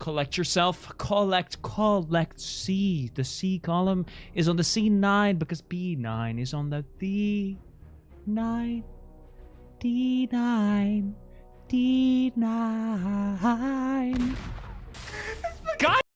collect yourself. Collect, collect C. The C column is on the C9 because B9 is on the D9. D9. D9.